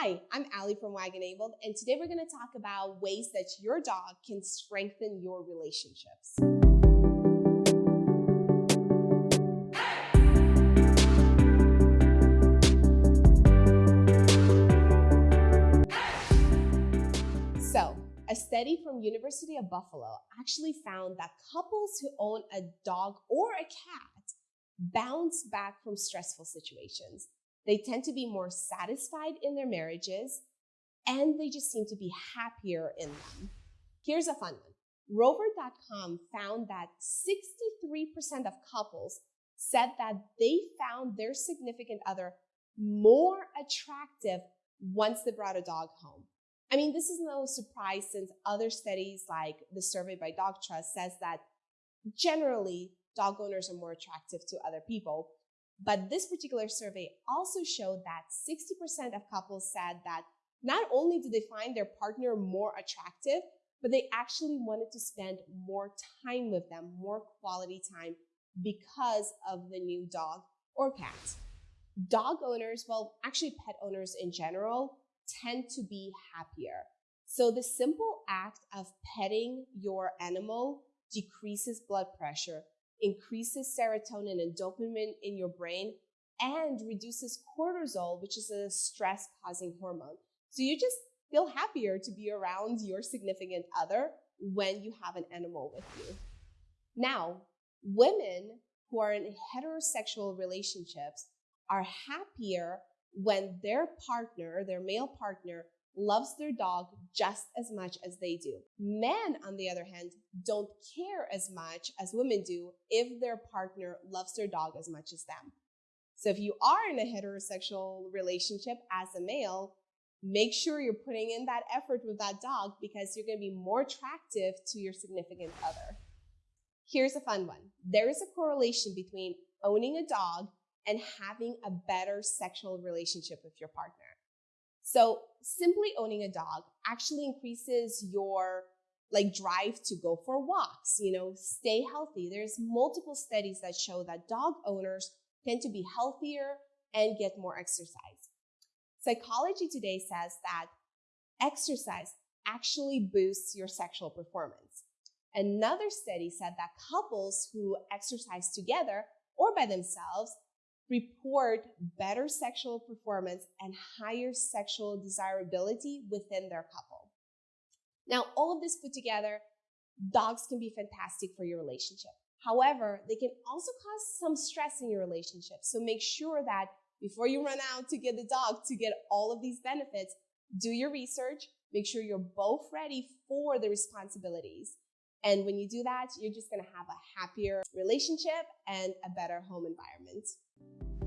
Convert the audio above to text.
Hi, I'm Allie from Wagonabled, and today we're going to talk about ways that your dog can strengthen your relationships. So, a study from University of Buffalo actually found that couples who own a dog or a cat bounce back from stressful situations they tend to be more satisfied in their marriages and they just seem to be happier in them. Here's a fun one. Rover.com found that 63% of couples said that they found their significant other more attractive once they brought a dog home. I mean, this is no surprise since other studies like the survey by Dog Trust says that generally dog owners are more attractive to other people. But this particular survey also showed that 60% of couples said that not only did they find their partner more attractive, but they actually wanted to spend more time with them, more quality time because of the new dog or cat. Dog owners, well, actually pet owners in general, tend to be happier. So the simple act of petting your animal decreases blood pressure, increases serotonin and dopamine in your brain, and reduces cortisol, which is a stress causing hormone. So you just feel happier to be around your significant other when you have an animal with you. Now, women who are in heterosexual relationships are happier when their partner, their male partner, loves their dog just as much as they do. Men, on the other hand, don't care as much as women do if their partner loves their dog as much as them. So if you are in a heterosexual relationship as a male, make sure you're putting in that effort with that dog because you're going to be more attractive to your significant other. Here's a fun one. There is a correlation between owning a dog and having a better sexual relationship with your partner. So simply owning a dog actually increases your like drive to go for walks, you know, stay healthy. There's multiple studies that show that dog owners tend to be healthier and get more exercise. Psychology Today says that exercise actually boosts your sexual performance. Another study said that couples who exercise together or by themselves report better sexual performance and higher sexual desirability within their couple. Now, all of this put together, dogs can be fantastic for your relationship. However, they can also cause some stress in your relationship. So make sure that before you run out to get the dog to get all of these benefits, do your research, make sure you're both ready for the responsibilities. And when you do that, you're just going to have a happier relationship and a better home environment. Thank you.